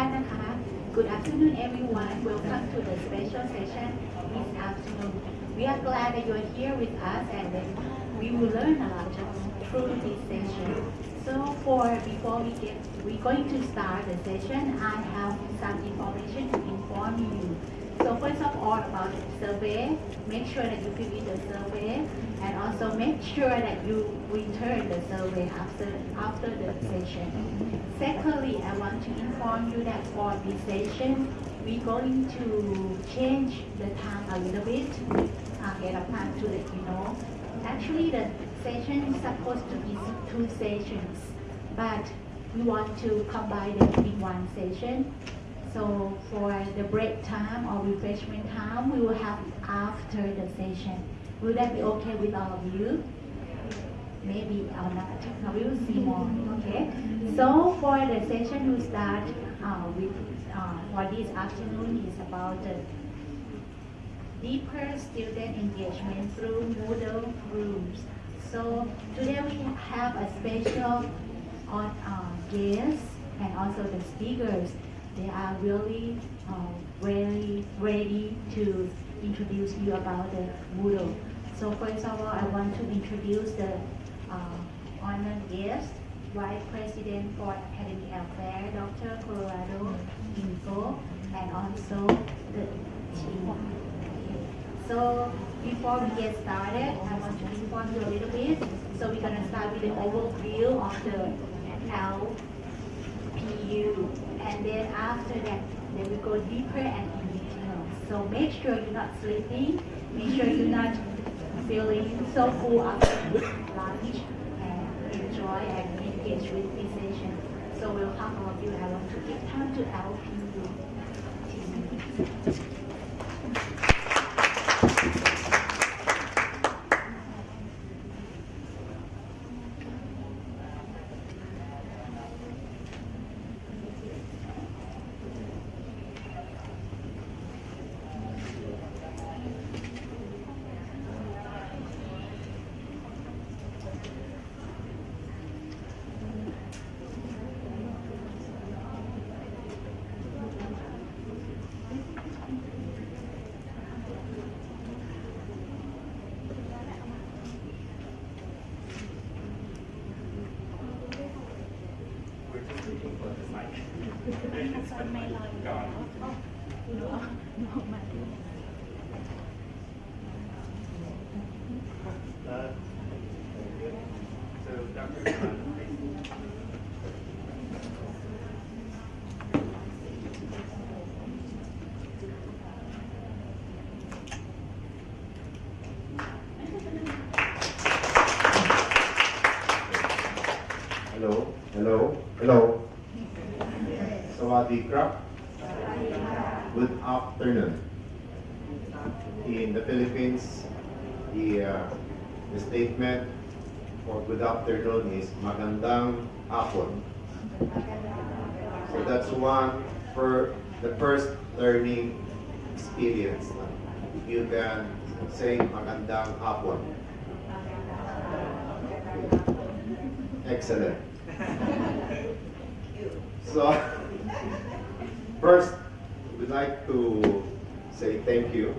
ท่านนะคะ Good afternoon everyone welcome to the special session this afternoon we are glad that you are here with us and then we will learn a lot through this session so for before we get we're going to start the session I have some information to inform you so first of all about survey, make sure that you fill in the survey and also make sure that you return the survey after, after the session. Secondly, I want to inform you that for this session, we're going to change the time a little bit ahead of time to let you know. Actually, the session is supposed to be two sessions, but we want to combine them in one session so for the break time or refreshment time, we will have it after the session. Will that be okay with all of you? Maybe or not. We will see more. Okay. So for the session, we start uh, with uh, for this afternoon is about the deeper student engagement through Moodle rooms. So today we have a special on uh, guest and also the speakers they are really uh, very ready to introduce you about the Moodle. So first of all, I want to introduce the uh, honored guest, Vice President for Academic Affairs, Dr. Colorado Info, and also the team. So before we get started, I want to inform you a little bit. So we're going to start with the overview of the L you. And then after that, then we go deeper and detail. So make sure you're not sleeping. Make sure you're not feeling so full after lunch and enjoy and engage with this session. So welcome all of you. I want to give time to LPU Sawadee krap. Good afternoon. In the Philippines, the, uh, the statement for good afternoon is magandang hapon. So that's one for the first learning experience. If you can say magandang hapon. Excellent. So, first, we'd like to say thank you.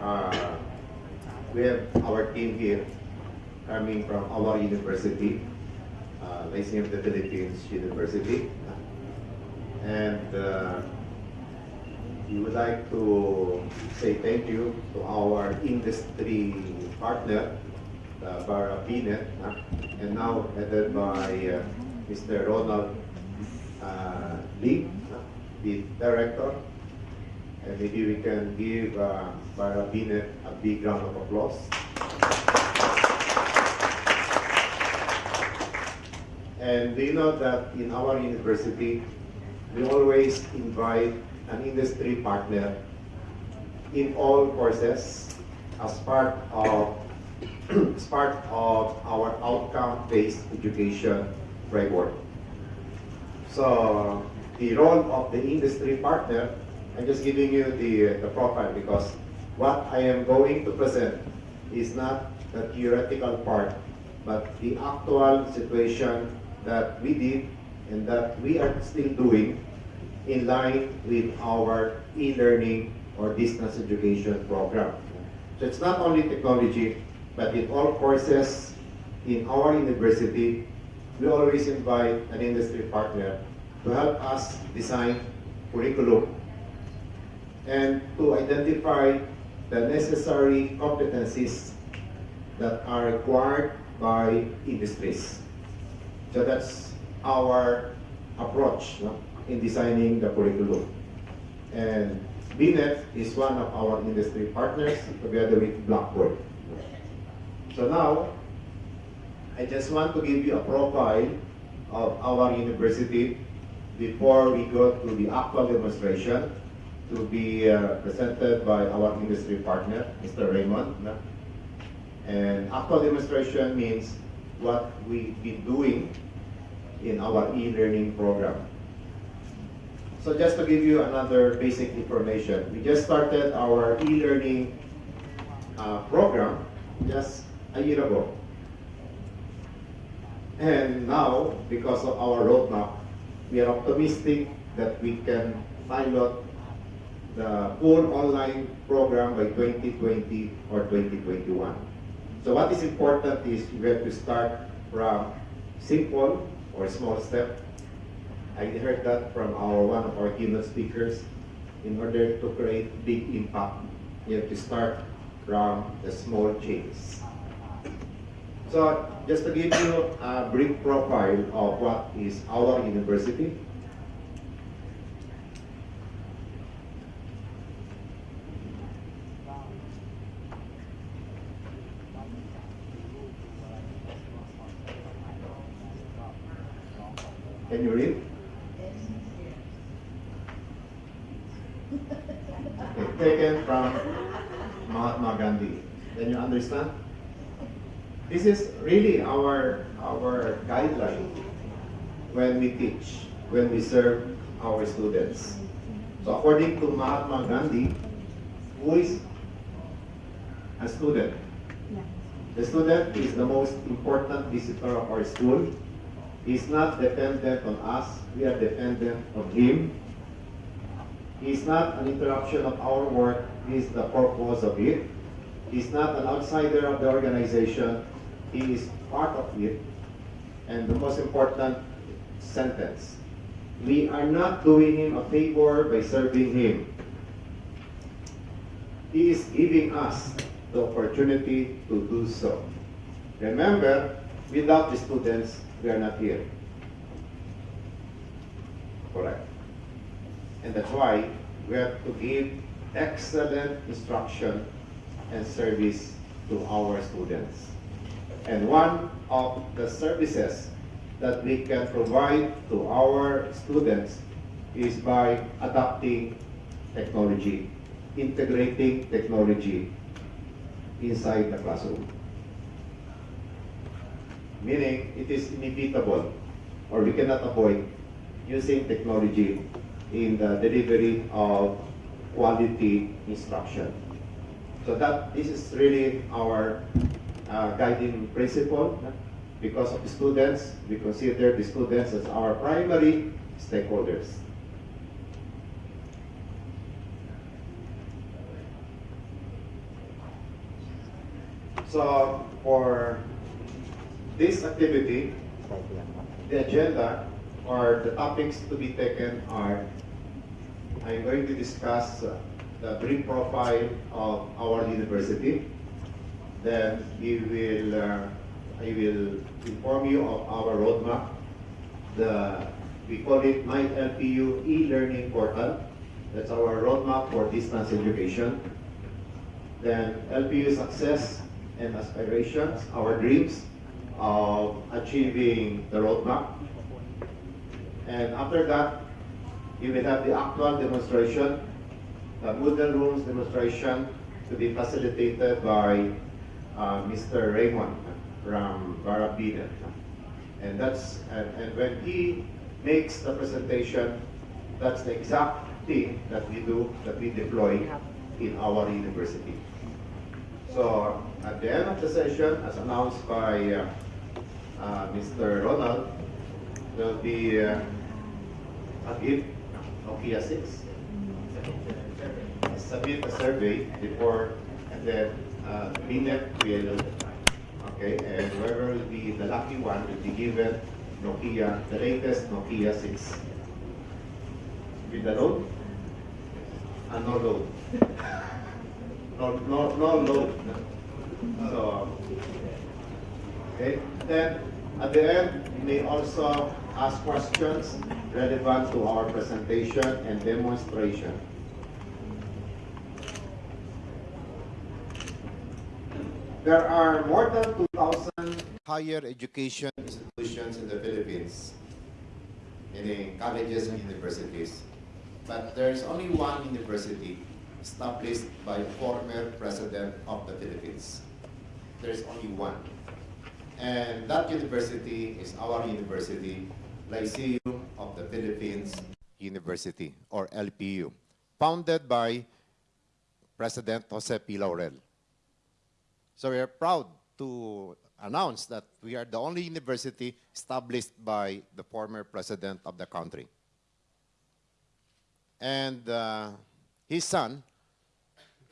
Uh, we have our team here coming from our university, uh, Lyceum of the Philippines University. And uh, we would like to say thank you to our industry partner, uh, Barra Binet, uh, and now headed by uh, Mr. Ronald uh, Lee, the director. And maybe we can give uh, Barra Binet a big round of applause. And do you know that in our university, we always invite an industry partner in all courses as part of as part of our outcome-based education framework. So the role of the industry partner, I'm just giving you the, the profile because what I am going to present is not the theoretical part, but the actual situation that we did and that we are still doing in line with our e-learning or distance education program. So it's not only technology, but in all courses in our university, we always invite an industry partner to help us design curriculum and to identify the necessary competencies that are required by industries. So that's our approach no, in designing the curriculum. And BNet is one of our industry partners together with Blackboard. So now, I just want to give you a profile of our university before we go to the actual demonstration to be uh, presented by our industry partner, Mr. Raymond. And actual demonstration means what we've been doing in our e-learning program. So just to give you another basic information, we just started our e-learning uh, program just a year ago. And now, because of our roadmap, we are optimistic that we can pilot the full online program by 2020 or 2021. So what is important is we have to start from simple or small step. I heard that from our one of our keynote speakers. In order to create big impact, you have to start from the small changes. So just to give you a brief profile of what is our university. Can you read? Okay, taken from Mahatma Gandhi. Can you understand? This is really our our guideline when we teach, when we serve our students. So according to Mahatma Gandhi, who is a student? The student is the most important visitor of our school. He's not dependent on us, we are dependent on him. He's not an interruption of our work, he's the purpose of it. He's not an outsider of the organization, he is part of it. And the most important sentence, we are not doing him a favor by serving him. He is giving us the opportunity to do so. Remember, without the students, we are not here. Correct. And that's why we have to give excellent instruction and service to our students. And one of the services that we can provide to our students is by adopting technology, integrating technology inside the classroom. Meaning, it is inevitable or we cannot avoid using technology in the delivery of quality instruction. So that this is really our uh, guiding principle. Because of students, we consider the students as our primary stakeholders. So for this activity, the agenda or the topics to be taken are I'm going to discuss the brief profile of our university. Then we will, uh, I will inform you of our roadmap. The, we call it My LPU e-learning portal. That's our roadmap for distance education. Then LPU success and aspirations, our dreams of achieving the roadmap. And after that, you will have the actual demonstration, the Moodle Rooms demonstration to be facilitated by uh, Mr. Raymond from Barabina. And that's and, and when he makes the presentation, that's the exact thing that we do, that we deploy in our university. So at the end of the session, as announced by uh, uh, Mr. Ronald, there'll be uh, a gift Nokia 6. Submit a survey before and then uh, BNet will, okay, and whoever will be the lucky one will be given Nokia, the latest Nokia 6. With the load? Uh, no load. No, no, no load. So, okay, then at the end, you may also ask questions relevant to our presentation and demonstration. There are more than 2,000 higher education institutions in the Philippines, meaning colleges and universities. But there is only one university established by former president of the Philippines. There is only one. And that university is our university, Lyceum of the Philippines University, or LPU, founded by President Jose P. Laurel. So we are proud to announce that we are the only university established by the former president of the country. And uh, his son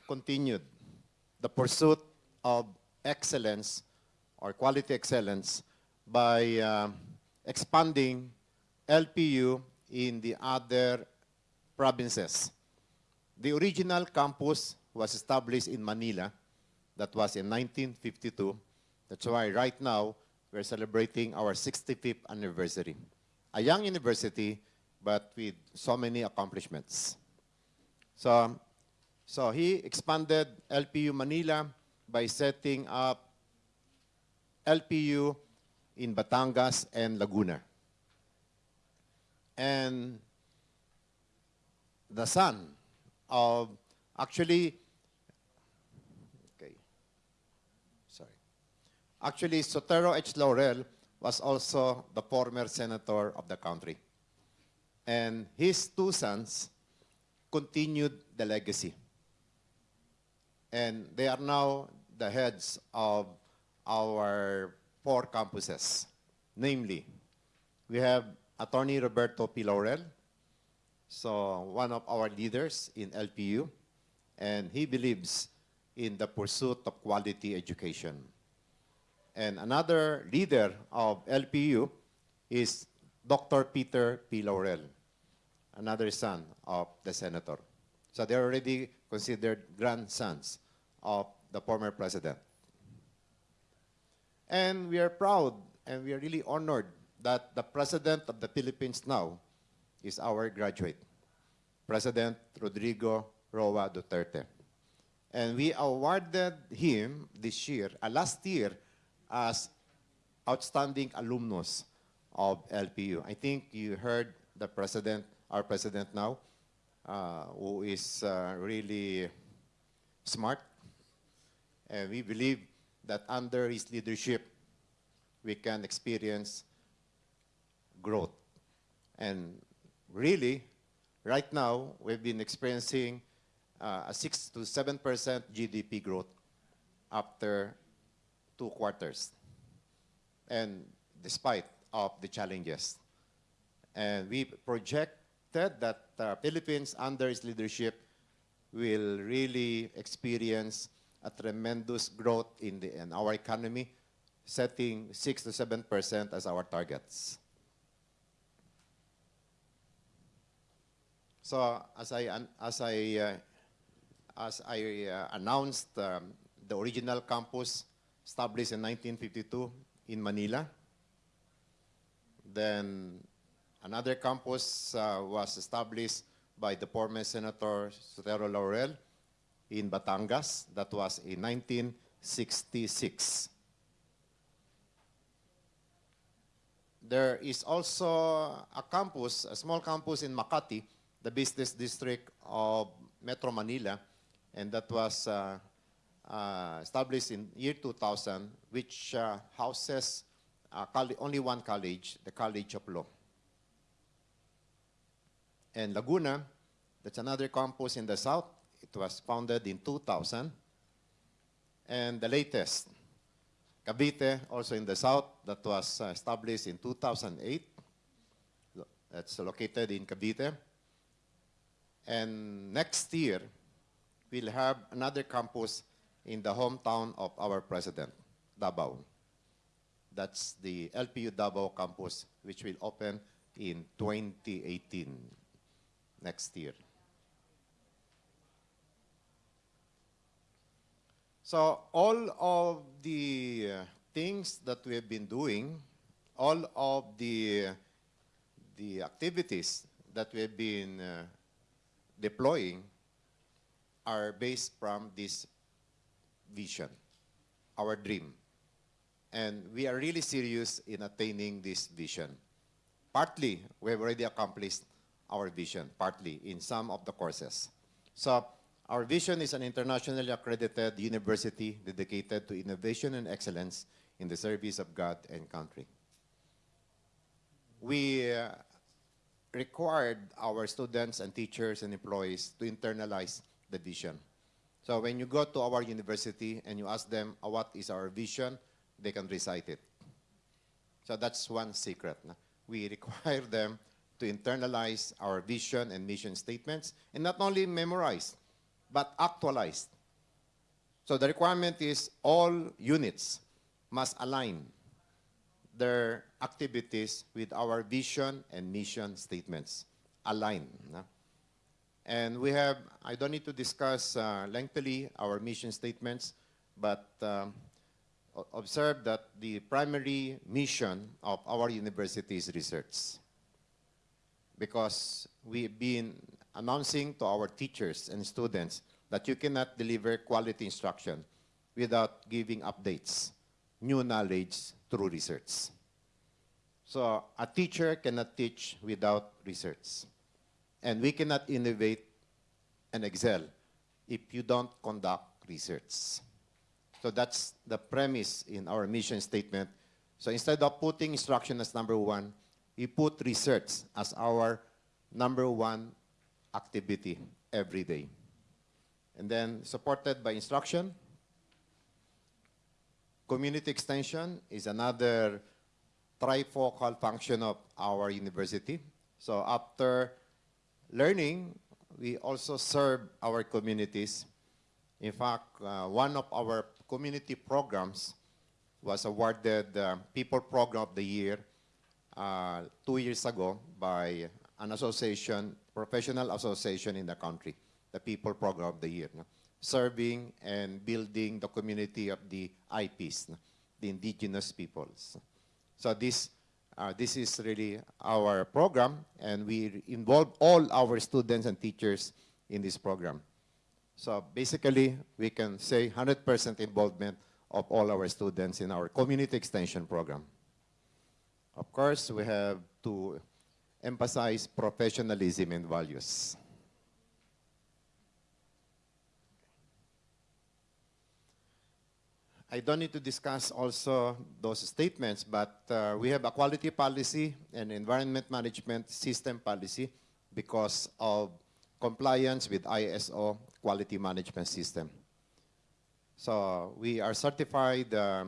continued the pursuit of excellence or quality excellence by uh, expanding LPU in the other provinces. The original campus was established in Manila. That was in 1952. That's why right now we're celebrating our 65th anniversary. A young university, but with so many accomplishments. So, so he expanded LPU Manila by setting up LPU in Batangas and Laguna. And the son of actually okay sorry actually Sotero H. Laurel was also the former senator of the country. And his two sons continued the legacy. And they are now the heads of our four campuses. Namely, we have Attorney Roberto P. Laurel, so one of our leaders in LPU, and he believes in the pursuit of quality education. And another leader of LPU is Dr. Peter P. Laurel, another son of the senator. So they're already considered grandsons of the former president. And we are proud and we are really honored that the president of the Philippines now is our graduate, President Rodrigo Roa Duterte. And we awarded him this year, uh, last year, as outstanding alumnus of LPU. I think you heard the president, our president now, uh, who is uh, really smart. And we believe that under his leadership, we can experience growth. And really, right now, we've been experiencing uh, a 6 to 7% GDP growth after two quarters. And despite of the challenges. And we projected that uh, Philippines under its leadership will really experience a tremendous growth in, the, in our economy, setting 6 to 7% as our targets. So as I, as I, uh, as I uh, announced, um, the original campus established in 1952 in Manila. Then another campus uh, was established by the former Senator Sotero Laurel in Batangas. That was in 1966. There is also a campus, a small campus in Makati, the business district of Metro Manila, and that was uh, established in year 2000, which uh, houses uh, only one college, the College of Law. And Laguna, that's another campus in the south. It was founded in 2000. And the latest, Cavite, also in the south, that was uh, established in 2008. Lo- That's located in Cavite. And next year, we'll have another campus in the hometown of our president, Davao. That's the LPU Davao campus, which will open in 2018, next year. So all of the uh, things that we have been doing, all of the, the activities that we have been uh, deploying are based from this vision, our dream. And we are really serious in attaining this vision. Partly, we have already accomplished our vision, partly in some of the courses. So our vision is an internationally accredited university dedicated to innovation and excellence in the service of God and country. We uh, required our students and teachers and employees to internalize the vision. So when you go to our university and you ask them uh, what is our vision, they can recite it. So that's one secret. We require them to internalize our vision and mission statements and not only memorize, but actualize. So the requirement is all units must align their activities with our vision and mission statements. Align. no? And we have, I don't need to discuss uh, lengthily our mission statements, but um, observe that the primary mission of our university is research. Because we've been announcing to our teachers and students that you cannot deliver quality instruction without giving updates, new knowledge through research. So a teacher cannot teach without research. And we cannot innovate and excel if you don't conduct research. So that's the premise in our mission statement. So instead of putting instruction as number one, we put research as our number one activity every day. And then supported by instruction. Community extension is another trifocal function of our university. So after learning, we also serve our communities. In fact, uh, one of our community programs was awarded uh, People Program of the Year uh, two years ago by an association, professional association in the country, the People Program of the Year, no? serving and building the community of the IPs, no? the indigenous peoples. So this, uh, this is really our program, and we involve all our students and teachers in this program. So basically, we can say 100% involvement of all our students in our community extension program. Of course, we have to emphasize professionalism and values. I don't need to discuss also those statements, but uh, we have a quality policy and environment management system policy because of compliance with ISO quality management system. So we are certified uh,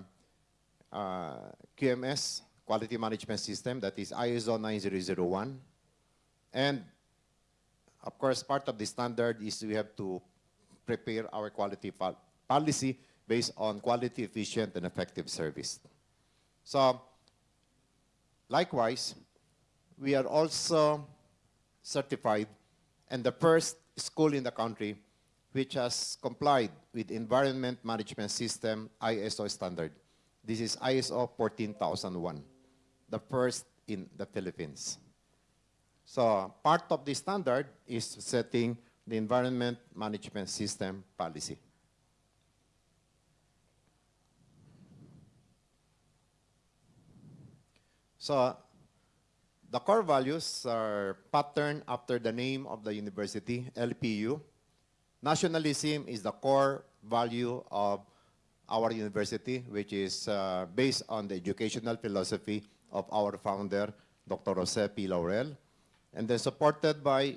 uh, QMS quality management system that is ISO 9001. And of course, part of the standard is we have to prepare our quality policy based on quality, efficient, and effective service. So, likewise, we are also certified and the first school in the country which has complied with Environment Management System ISO standard. This is ISO 14001, the first in the Philippines. So part of the standard is setting the Environment Management System policy. So the core values are patterned after the name of the university, LPU. Nationalism is the core value of our university, which is uh, based on the educational philosophy of our founder, Dr. Jose P. Laurel, and then supported by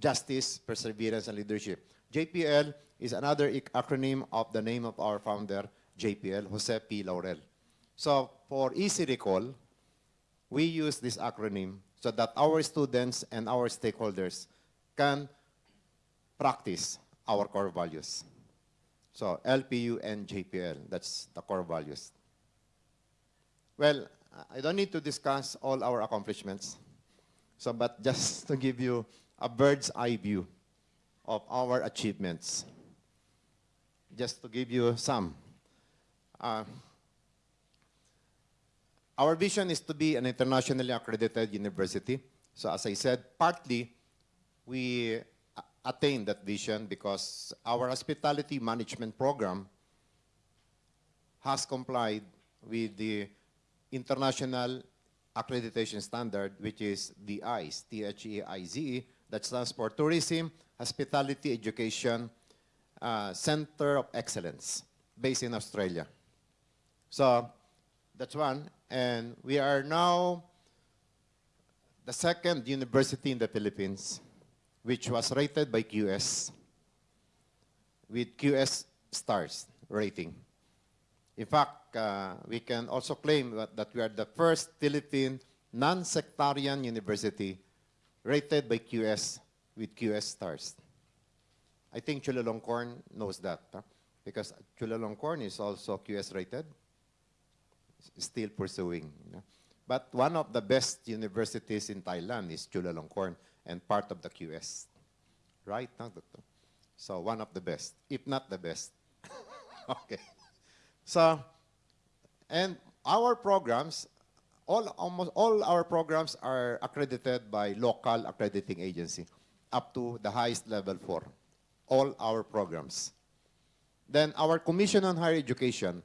justice, perseverance, and leadership. JPL is another acronym of the name of our founder, JPL, Jose P. Laurel. So for easy recall, we use this acronym so that our students and our stakeholders can practice our core values. So LPU and JPL, that's the core values. Well, I don't need to discuss all our accomplishments. So, but just to give you a bird's eye view of our achievements, just to give you some. Uh, our vision is to be an internationally accredited university. So as I said, partly we attained that vision because our hospitality management program has complied with the international accreditation standard, which is the ICE, T-H-E-I-Z-E, that stands for Tourism, Hospitality, Education uh, Center of Excellence, based in Australia. So that's one. And we are now the second university in the Philippines, which was rated by QS with QS stars rating. In fact, uh, we can also claim that, we are the first Philippine non-sectarian university rated by QS with QS stars. I think Chulalongkorn knows that huh? because Chulalongkorn is also QS rated, still pursuing. you know. But one of the best universities in Thailand is Chulalongkorn and part of the QS. Right, no, Doctor? So one of the best, if not the best. okay. So, and our programs, all, almost all our programs are accredited by local accrediting agency up to the highest level four. All our programs. Then our Commission on Higher Education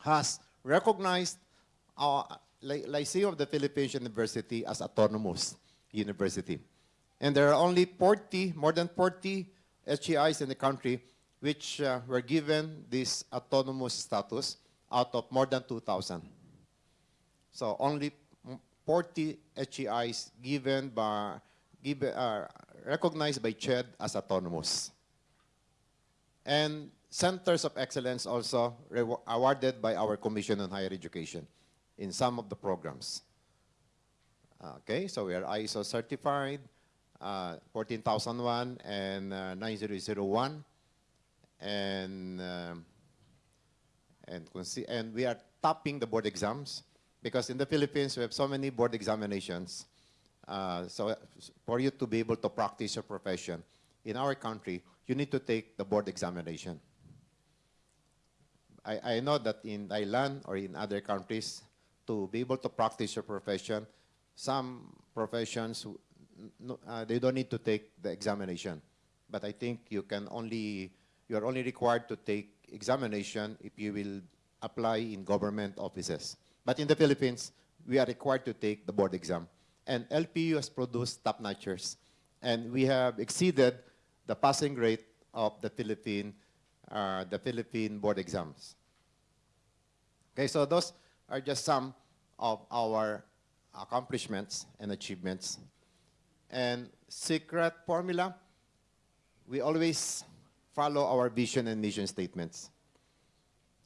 has recognized our Ly- Lyceum of the Philippines University as autonomous university. And there are only 40, more than 40 HEIs in the country which uh, were given this autonomous status out of more than 2,000. So only 40 HEIs given by, given, uh, recognized by CHED as autonomous. And centers of excellence also awarded by our Commission on Higher Education in some of the programs. Okay, so we are ISO certified, uh, 14001 and uh, 9001. And, um, and, and we are topping the board exams because in the Philippines we have so many board examinations. Uh, so for you to be able to practice your profession in our country, you need to take the board examination. I, I know that in Thailand or in other countries, to be able to practice your profession, some professions, uh, they don't need to take the examination. But I think you can only, you are only required to take examination if you will apply in government offices. But in the Philippines, we are required to take the board exam. And LPU has produced top-notchers. And we have exceeded the passing rate of the Philippine, uh, the Philippine board exams. Okay, so those are just some of our accomplishments and achievements. And secret formula, we always follow our vision and mission statements.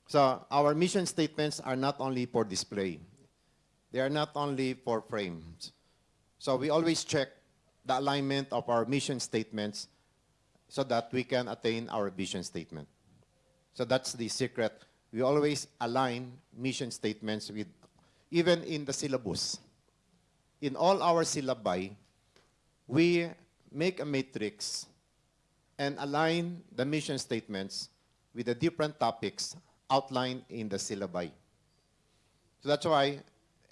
So our mission statements are not only for display. They are not only for frames. So we always check the alignment of our mission statements so that we can attain our vision statement. So that's the secret. We always align mission statements with, even in the syllabus. In all our syllabi, we make a matrix and align the mission statements with the different topics outlined in the syllabi. So that's why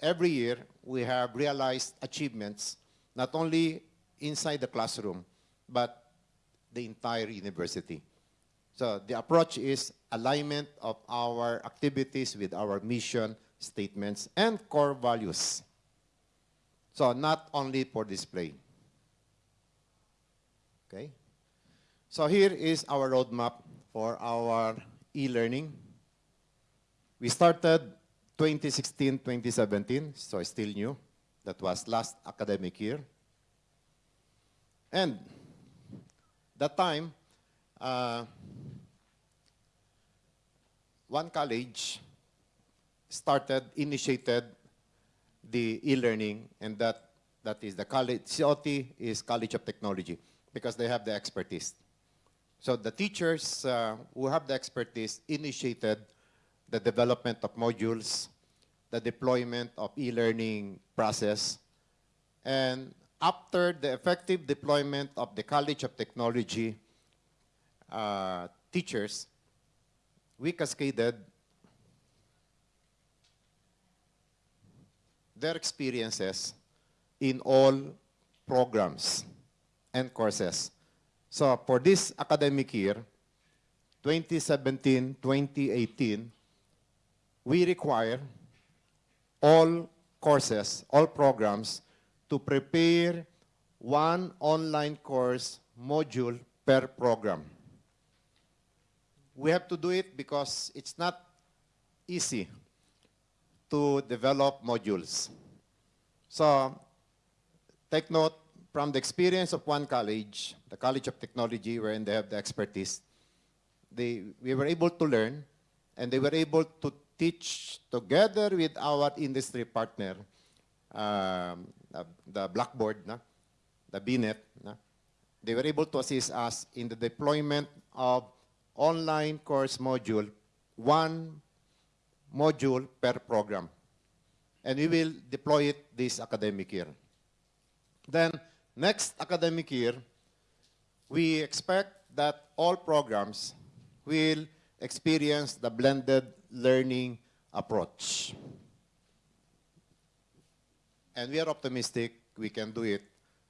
every year we have realized achievements not only inside the classroom, but the entire university. So the approach is alignment of our activities with our mission statements and core values. So not only for display. Okay? So here is our roadmap for our e-learning. We started 2016-2017, so still new. That was last academic year. And that time, uh, one college started, initiated the e-learning, and that, that is the college, COT is College of Technology. because they have the expertise. So the teachers uh, who have the expertise initiated the development of modules, the deployment of e-learning process, and after the effective deployment of the College of Technology uh, teachers, we cascaded their experiences in all programs and courses. So for this academic year, 2017-2018, we require all courses, all programs to prepare one online course module per program. We have to do it because it's not easy to develop modules. So take note from the experience of one college, the College of Technology, wherein they have the expertise, they, we were able to learn and they were able to teach together with our industry partner, um, uh, the Blackboard, the BNet, they were able to assist us in the deployment of online course module, one module per program. And we will deploy it this academic year. Then, next academic year, we expect that all programs will experience the blended learning approach. And we are optimistic we can do it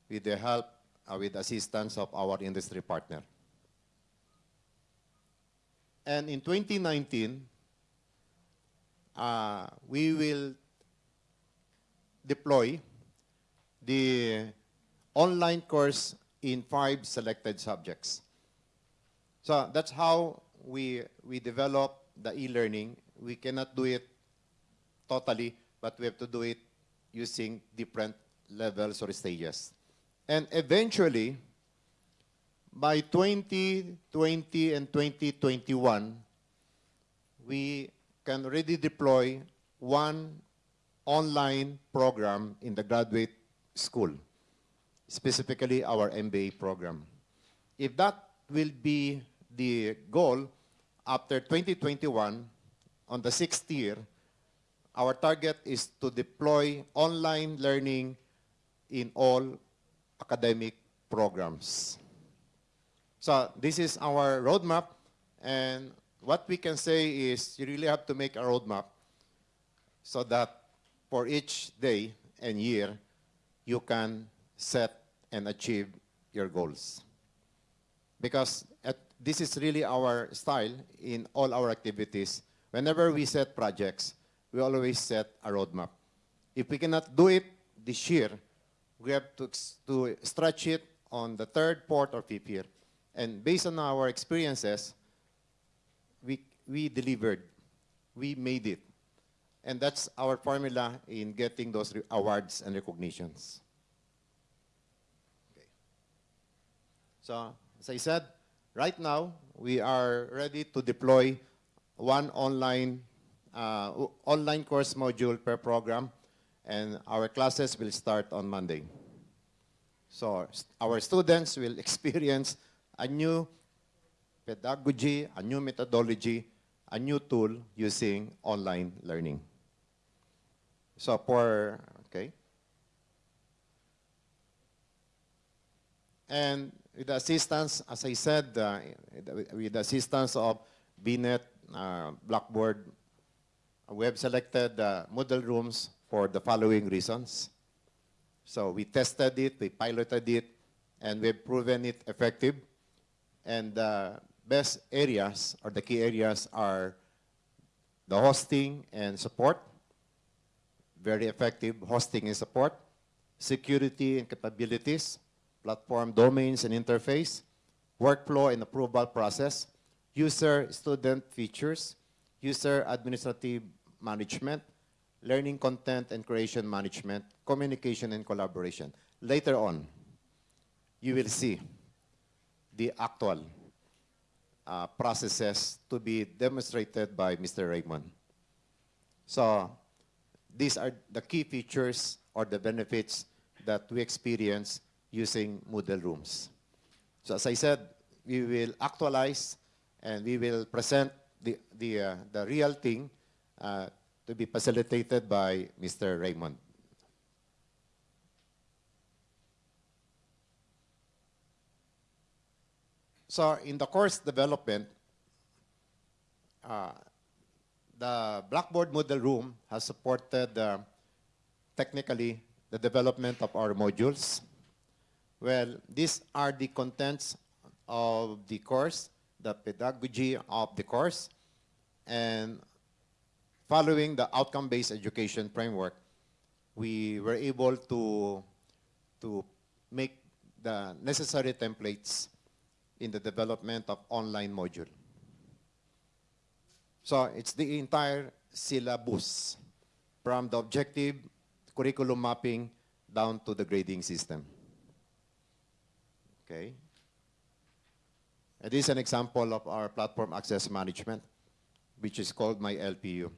with the help, uh, with assistance of our industry partner. And in 2019, uh, we will deploy the online course in five selected subjects. So that's how we, we develop the e-learning. We cannot do it totally, but we have to do it using different levels or stages. And eventually, by 2020 and 2021, we can already deploy one online program in the graduate school, specifically our MBA program. If that will be the goal, after 2021, on the sixth year, our target is to deploy online learning in all academic programs. So this is our roadmap, and what we can say is you really have to make a roadmap so that for each day and year, you can set and achieve your goals. Because at, this is really our style in all our activities. Whenever we set projects, we always set a roadmap. If we cannot do it this year, we have to, to stretch it on the third, fourth, or fifth year. And based on our experiences, we, we delivered. We made it. And that's our formula in getting those awards and recognitions. Okay. So, as I said, right now, we are ready to deploy one online, uh, online course module per program, and our classes will start on Monday. So, our students will experience a new pedagogy, a new methodology, a new tool using online learning. So for, okay. And with the assistance, as I said, uh, with the assistance of BNet, uh, Blackboard, we have selected uh, Moodle rooms for the following reasons. So we tested it, we piloted it, and we've proven it effective. And the best areas or the key areas are the hosting and support, very effective hosting and support, security and capabilities, platform domains and interface, workflow and approval process, user student features, user administrative management, learning content and creation management, communication and collaboration. Later on, you will see the actual uh, processes to be demonstrated by Mr. Raymond. So these are the key features or the benefits that we experience using Moodle rooms. So as I said, we will actualize and we will present the, the, uh, the real thing uh, to be facilitated by Mr. Raymond. So in the course development, uh, the Blackboard Moodle Room has supported uh, technically the development of our modules. Well, these are the contents of the course, the pedagogy of the course, and following the outcome-based education framework, we were able to, to make the necessary templates in the development of online module. So it's the entire syllabus from the objective curriculum mapping down to the grading system. Okay? And this is an example of our platform access management, which is called My LPU.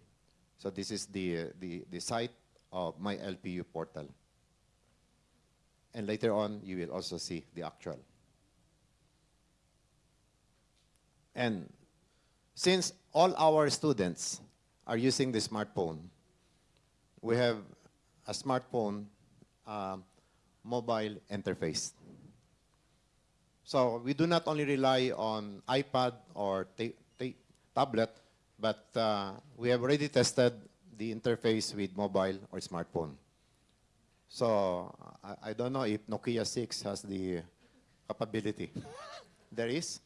So this is the, uh, the, the site of My LPU portal. And later on, you will also see the actual. And since all our students are using the smartphone, we have a smartphone um, mobile interface. So we do not only rely on iPad or ta- ta- tablet, but uh, we have already tested the interface with mobile or smartphone. So I, I don't know if Nokia 6 has the capability. there is?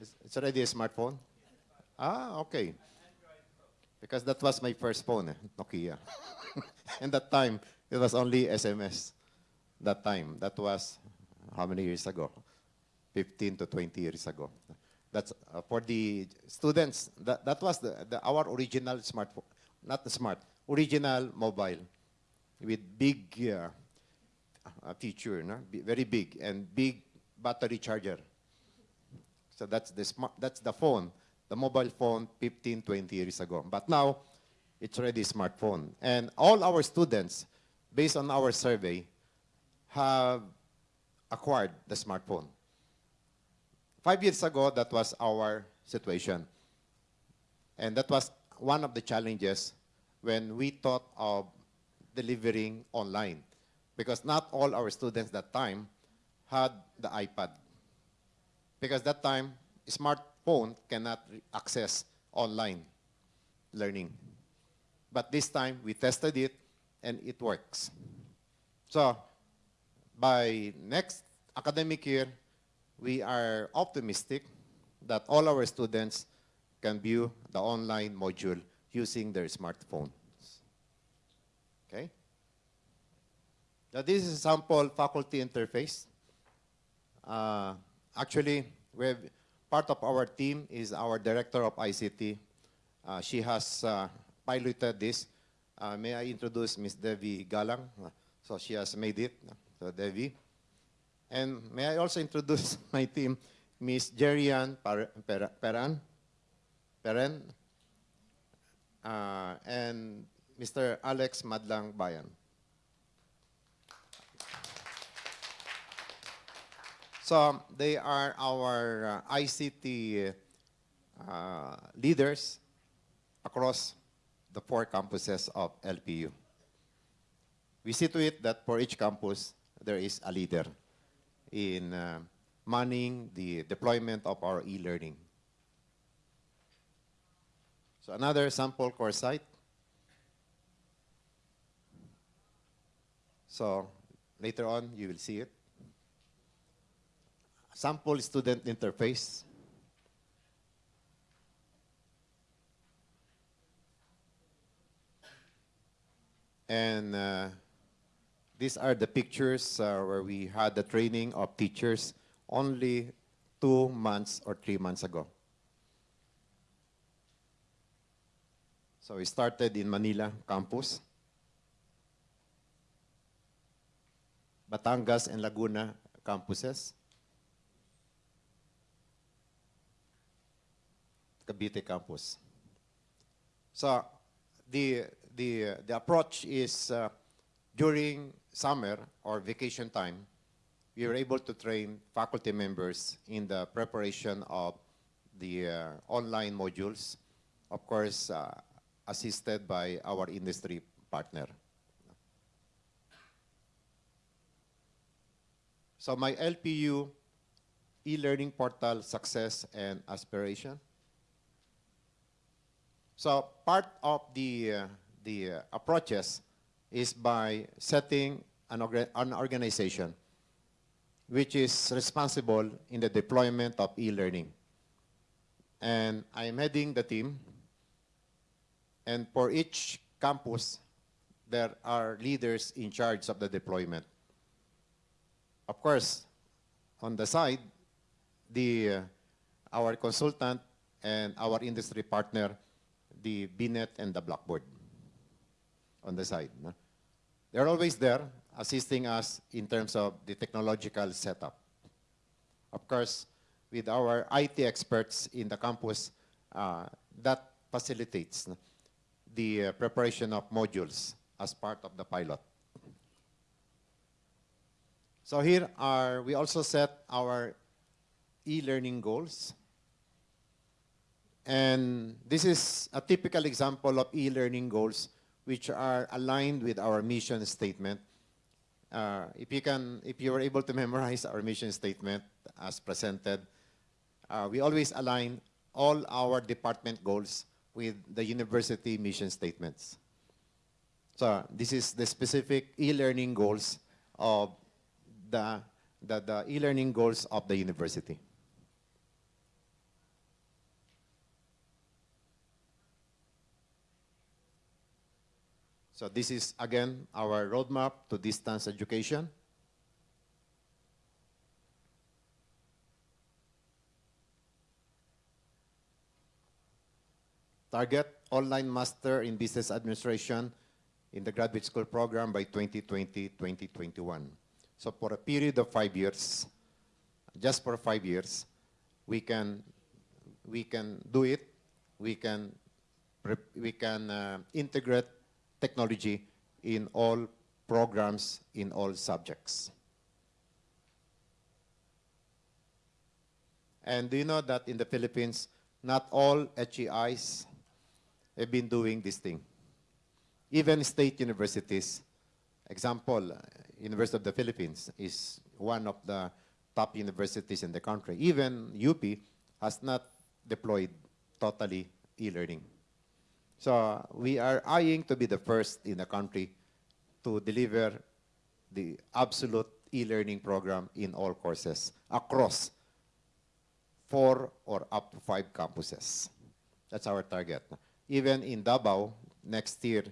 It's- It's already a smartphone? Ah, okay. Because that was my first phone, eh, Nokia. and that time, it was only SMS. That time, that was how many years ago? 15 to 20 years ago. That's uh, for the students. That, that was the, the, our original smartphone, not the smart, original mobile with big uh, uh, feature, no? Bi- very big and big battery charger. So that's the smart, that's the phone, the mobile phone 15, 20 years ago. But now, it's already smartphone. And all our students, based on our survey, have acquired the smartphone. Five years ago, that was our situation. And that was one of the challenges when we thought of delivering online. Because not all our students that time had the iPad because that time smartphone cannot access online learning but this time we tested it and it works so by next academic year we are optimistic that all our students can view the online module using their smartphones okay now this is a sample faculty interface uh, actually, we have, part of our team is our director of ICT. Uh, she has uh, piloted this. Uh, may I introduce Ms. Devi Galang? Uh, So she has made it. So Devi. And may I also introduce my team, Ms. Jerian Peran, Peren, uh, and Mr. Alex Madlangbayan. So they are our uh, ICT uh, leaders across the four campuses of LPU. We see to it that for each campus, there is a leader in uh, manning the deployment of our e-learning. So another sample course site. So later on, you will see it. Sample student interface. And uh, these are the pictures uh, where we had the training of teachers only two months or three months ago. So we started in Manila campus, Batangas and Laguna campuses, Cavite campus. So the, the, the approach is uh, during summer or vacation time, we were able to train faculty members in the preparation of the uh, online modules, of course, uh, assisted by our industry partner. So my LPU e-learning portal success and aspiration. So part of the, uh, the uh, approaches is by setting an, orga- an organization which is responsible in the deployment of e-learning. And I'm heading the team. And for each campus, there are leaders in charge of the deployment. Of course, on the side, the, uh, our consultant and our industry partner, the BNet and the Blackboard on the side. no? They're always there assisting us in terms of the technological setup. Of course, with our IT experts in the campus, uh, that facilitates the uh, preparation of modules as part of the pilot. So here are, we also set our e-learning goals. And this is a typical example of e-learning goals which are aligned with our mission statement. Uh, if you can, if you were able to memorize our mission statement as presented, uh, we always align all our department goals with the university mission statements. So this is the specific e-learning goals of the, the, the e-learning goals of the university. So this is, again, our roadmap to distance education. Target online master in business administration in the graduate school program by 2020-2021. So for a period of five years, just for five years, we can, we can do it. We can, we can uh, integrate technology in all programs, in all subjects. And do you know that in the Philippines, not all HEIs have been doing this thing. Even state universities, example, University of the Philippines is one of the top universities in the country. Even UP has not deployed totally e-learning. So we are eyeing to be the first in the country to deliver the absolute e-learning program in all courses across four or up to five campuses. That's our target. Even in Davao, next year,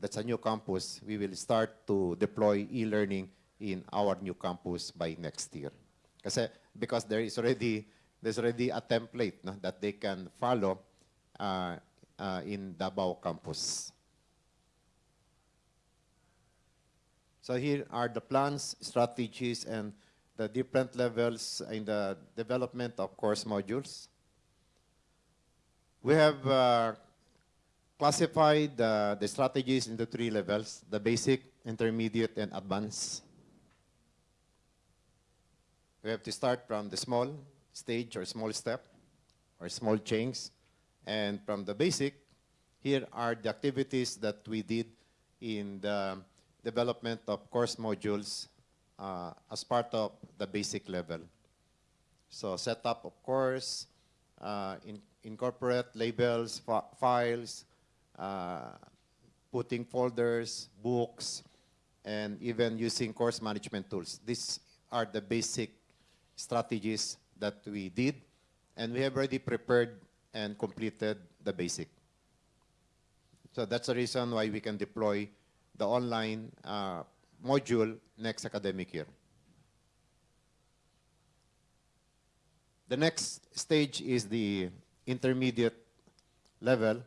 that's a new campus, we will start to deploy e-learning in our new campus by next year. Kasi, because there is already, there's already a template no, that they can follow uh, uh, in Davao campus. So here are the plans, strategies, and the different levels in the development of course modules. We have uh, classified uh, the strategies into three levels, the basic, intermediate, and advanced. We have to start from the small stage or small step or small change. And from the basic, here are the activities that we did in the development of course modules uh, as part of the basic level. So setup of course, uh, in, incorporate labels, files, uh, putting folders, books, and even using course management tools. These are the basic strategies that we did, and we have already prepared and completed the basic. So that's the reason why we can deploy the online uh, module next academic year. The next stage is the intermediate level,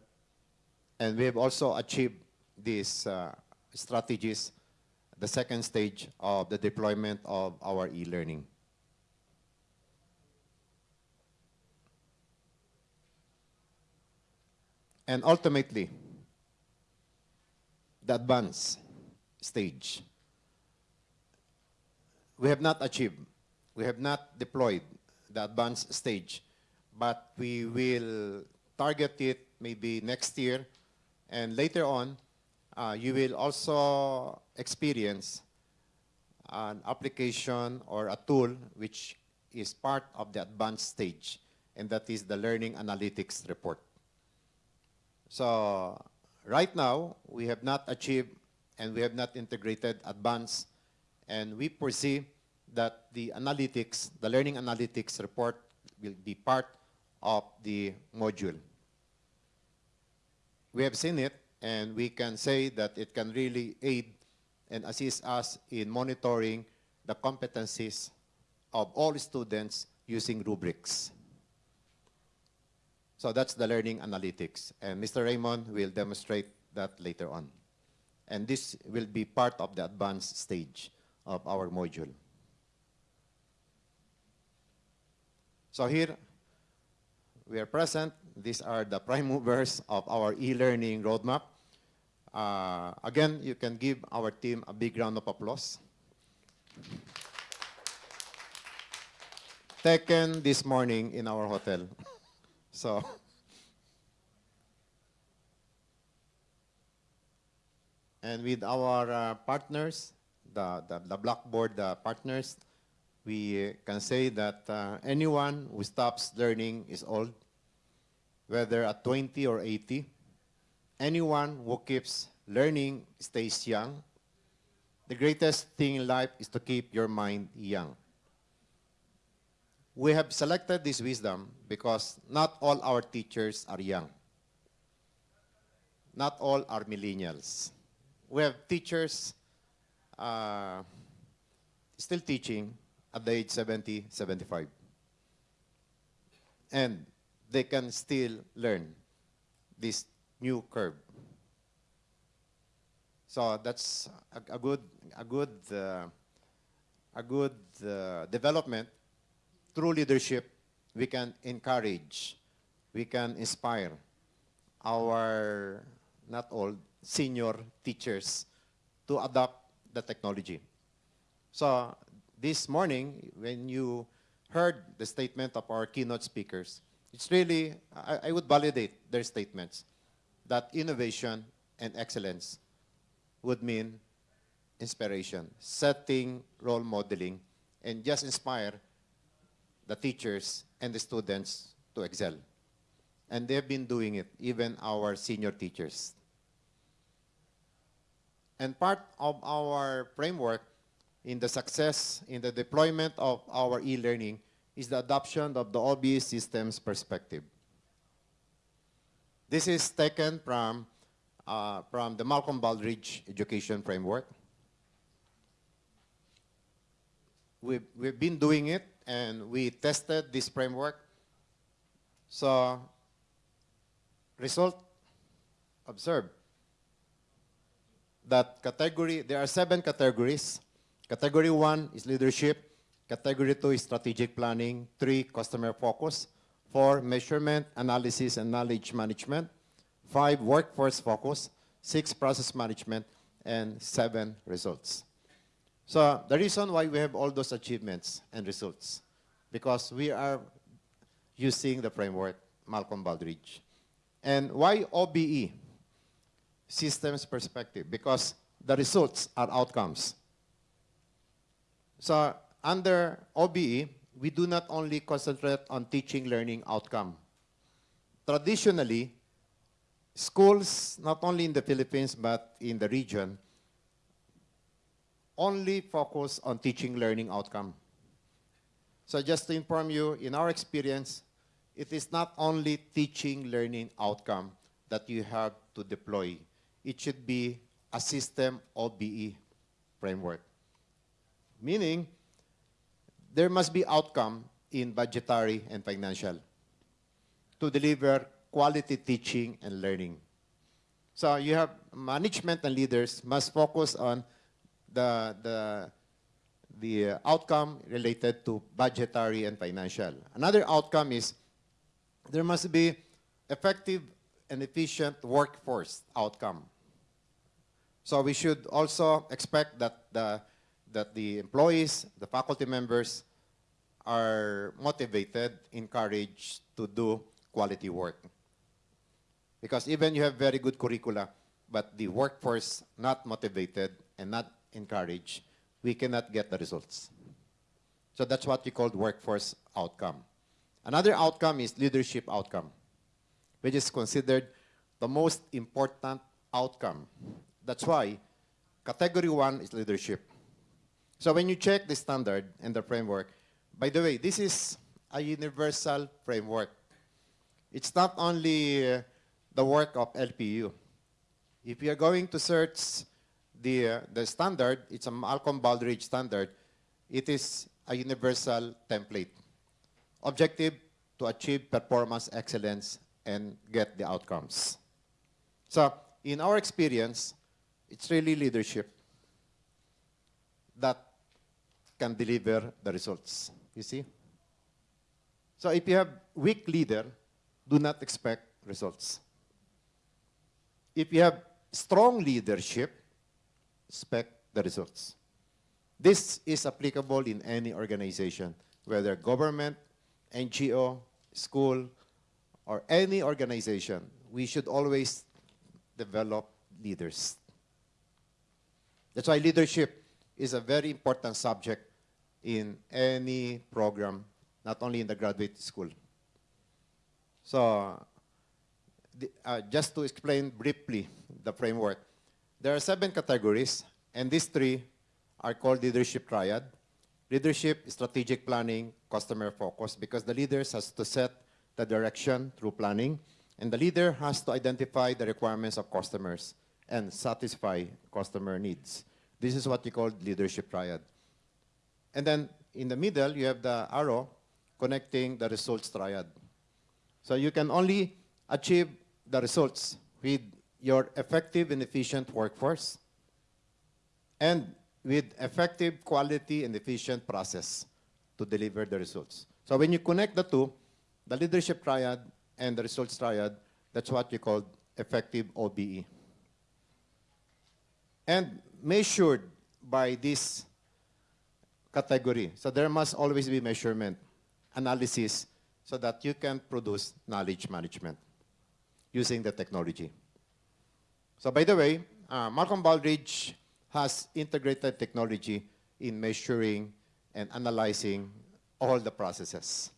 and we have also achieved these uh, strategies, the second stage of the deployment of our e-learning. And ultimately, the advanced stage. we have not achieved, we have not deployed the advanced stage, but we will target it maybe next year, and later on, uh, you will also experience an application or a tool which is part of the advanced stage, and that is the learning analytics report. So right now, we have not achieved and we have not integrated advanced, and we foresee that the analytics, the learning analytics report will be part of the module. We have seen it, and we can say that it can really aid and assist us in monitoring the competencies of all students using rubrics. So that's the learning analytics. And Mr. Raymond will demonstrate that later on. And this will be part of the advanced stage of our module. So here, we are present. These are the prime movers of our e-learning roadmap. Uh, again, you can give our team a big round of applause. Taken this morning in our hotel. So, and with our uh, partners, the, the, the Blackboard uh, partners, we can say that uh, anyone who stops learning is old, whether at 20 or 80. Anyone who keeps learning stays young. The greatest thing in life is to keep your mind young. We have selected this wisdom because not all our teachers are young. Not all are millennials. We have teachers uh, still teaching at the age 70, 75. And they can still learn this new curve. So that's a, a good, a good, uh, a good uh, development. Through leadership, we can encourage, we can inspire our not old senior teachers to adopt the technology. So this morning, when you heard the statement of our keynote speakers, it's really, I, I would validate their statements that innovation and excellence would mean inspiration, setting role modeling, and just inspire the teachers and the students to excel. And they've been doing it, even our senior teachers. And part of our framework in the success in the deployment of our e-learning is the adoption of the OBE systems perspective. This is taken from, uh, from the Malcolm Baldrige Education Framework. We've, we've been doing it and we tested this framework. So, result, observe that category, there are seven categories. Category one is leadership. Category two is strategic planning. Three, customer focus. Four, measurement, analysis, and knowledge management. Five, workforce focus. Six, process management. And seven, results. So the reason why we have all those achievements and results, because we are using the framework Malcolm Baldrige. And why OBE? Systems perspective, because the results are outcomes. So under OBE, we do not only concentrate on teaching learning outcome. Traditionally, schools, not only in the Philippines but in the region, only focus on teaching learning outcome. So just to inform you, in our experience, it is not only teaching learning outcome that you have to deploy. It should be a system OBE framework. Meaning, there must be outcome in budgetary and financial to deliver quality teaching and learning. So you have management and leaders must focus on the, the, the outcome related to budgetary and financial. Another outcome is there must be effective and efficient workforce outcome. So we should also expect that the, that the employees, the faculty members are motivated, encouraged to do quality work. Because even you have very good curricula, but the workforce not motivated and not encouraged, we cannot get the results. So that's what we call workforce outcome. Another outcome is leadership outcome, which is considered the most important outcome. That's why category one is leadership. So when you check the standard and the framework, by the way, this is a universal framework. It's not only uh, the work of LPU. If you are going to search the, uh, the standard, it's a Malcolm Baldrige standard. It is a universal template. Objective to achieve performance excellence and get the outcomes. So, in our experience, it's really leadership that can deliver the results. You see? So, if you have weak leader, do not expect results. If you have strong leadership, expect the results. This is applicable in any organization, whether government, NGO, school, or any organization. We should always develop leaders. That's why leadership is a very important subject in any program, not only in the graduate school. So, uh, just to explain briefly the framework, there are seven categories, and these three are called leadership triad. Leadership, strategic planning, customer focus, because the leaders has to set the direction through planning, and the leader has to identify the requirements of customers and satisfy customer needs. This is what you call leadership triad. And then in the middle, you have the arrow connecting the results triad. So you can only achieve the results with your effective and efficient workforce and with effective quality and efficient process to deliver the results. So when you connect the two, the leadership triad and the results triad, that's what you call effective OBE. And measured by this category. So there must always be measurement, analysis, so that you can produce knowledge management using the technology. So by the way, uh, Malcolm Baldrige has integrated technology in measuring and analyzing all the processes.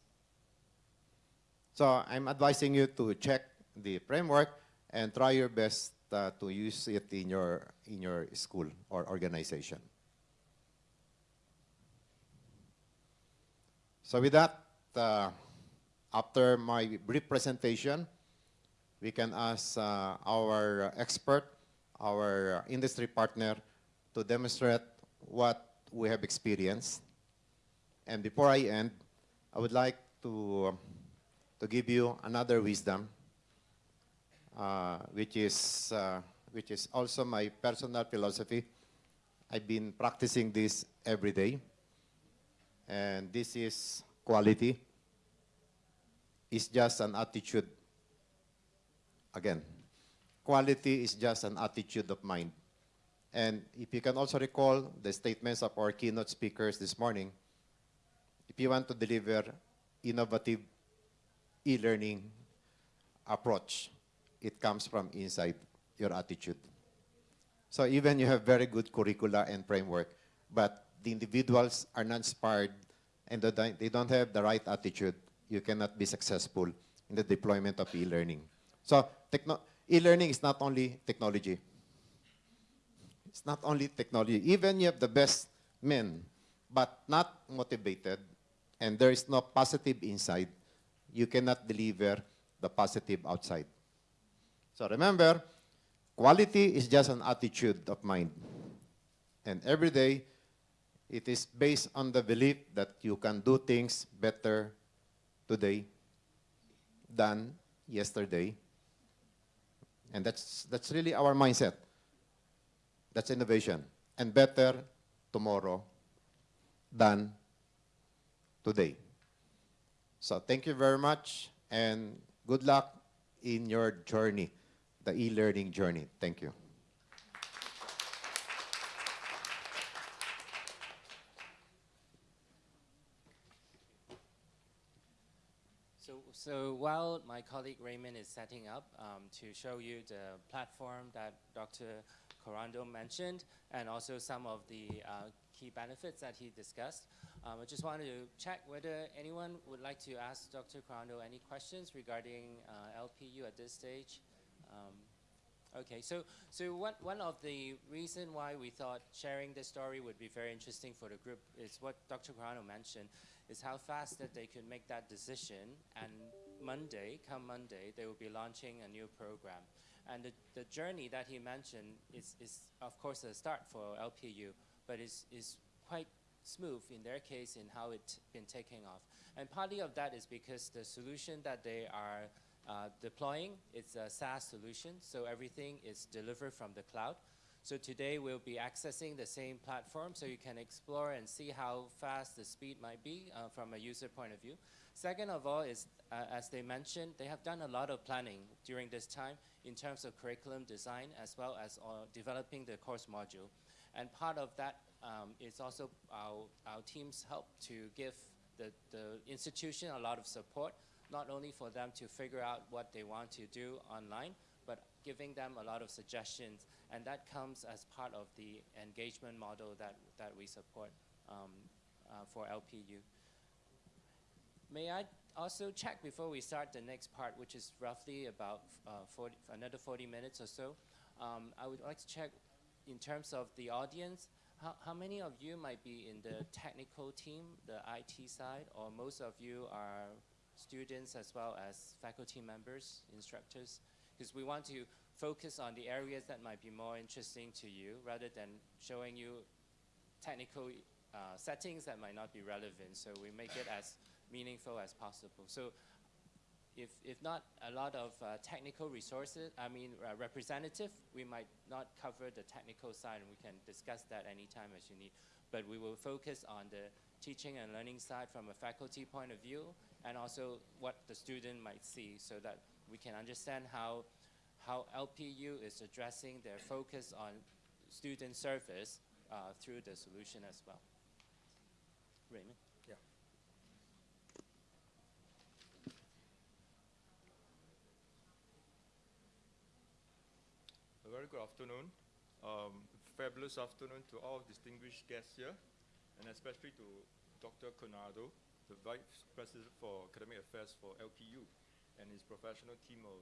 So I'm advising you to check the framework and try your best uh, to use it in your, in your school or organization. So with that, uh, after my brief presentation, we can ask uh, our expert, our industry partner, to demonstrate what we have experienced. And before I end, I would like to, to give you another wisdom, uh, which, is, uh, which is also my personal philosophy. I've been practicing this every day. And this is quality. It's just an attitude. Again, quality is just an attitude of mind. And if you can also recall the statements of our keynote speakers this morning, if you want to deliver innovative e-learning approach, it comes from inside your attitude. So even you have very good curricula and framework, but the individuals are not inspired and they don't have the right attitude, you cannot be successful in the deployment of e-learning. So e-learning is not only technology. It's not only technology. Even you have the best men, but not motivated, and there is no positive inside, you cannot deliver the positive outside. So remember, quality is just an attitude of mind. And every day, it is based on the belief that you can do things better today than yesterday. And that's, that's really our mindset. That's innovation. And better tomorrow than today. So thank you very much and good luck in your journey, the e-learning journey. Thank you. So while my colleague Raymond is setting up um, to show you the platform that Dr. Corando mentioned and also some of the uh, key benefits that he discussed, um, I just wanted to check whether anyone would like to ask Dr. Corando any questions regarding uh, LPU at this stage. Um, Okay, so so one one of the reason why we thought sharing this story would be very interesting for the group is what Dr. Carano mentioned, is how fast that they could make that decision. And Monday, come Monday, they will be launching a new program, and the, the journey that he mentioned is is of course a start for LPU, but is is quite smooth in their case in how it's been taking off. And partly of that is because the solution that they are uh, deploying is a SaaS solution, so everything is delivered from the cloud. So today we'll be accessing the same platform so you can explore and see how fast the speed might be uh, from a user point of view. Second of all is, uh, as they mentioned, they have done a lot of planning during this time in terms of curriculum design as well as uh, developing the course module. And part of that um, is also our, our team's help to give the, the institution a lot of support not only for them to figure out what they want to do online, but giving them a lot of suggestions. And that comes as part of the engagement model that, that we support um, uh, for LPU. May I also check before we start the next part, which is roughly about uh, 40, another 40 minutes or so. Um, I would like to check in terms of the audience, how, how many of you might be in the technical team, the IT side, or most of you are students as well as faculty members, instructors, because we want to focus on the areas that might be more interesting to you rather than showing you technical uh, settings that might not be relevant. So we make it as meaningful as possible. So if, if not a lot of uh, technical resources, I mean uh, representative, we might not cover the technical side and we can discuss that anytime as you need. But we will focus on the teaching and learning side from a faculty point of view and also what the student might see so that we can understand how, how LPU is addressing their focus on student service uh, through the solution as well. Raymond? Yeah. A very good afternoon. Um, fabulous afternoon to all distinguished guests here, and especially to Dr. Conado, the Vice President for Academic Affairs for LPU, and his professional team of